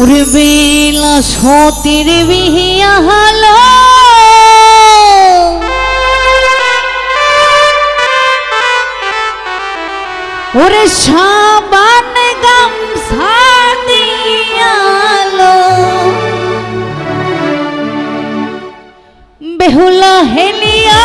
উর্বেলা সতীর বিহিয়া হালো। ওরে সাবান গামছা দিয়ালো বেহুলা হেলিয়া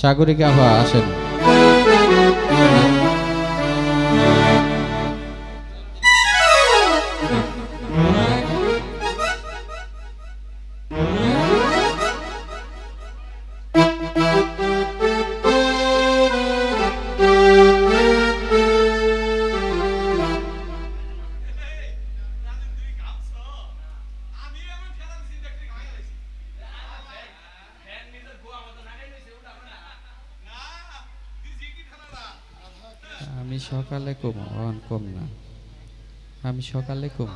সাগরিকা হওয়া আসেন। সকালে কম অন কম না। আমি সকালে কম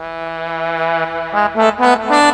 Ha ha ha ha!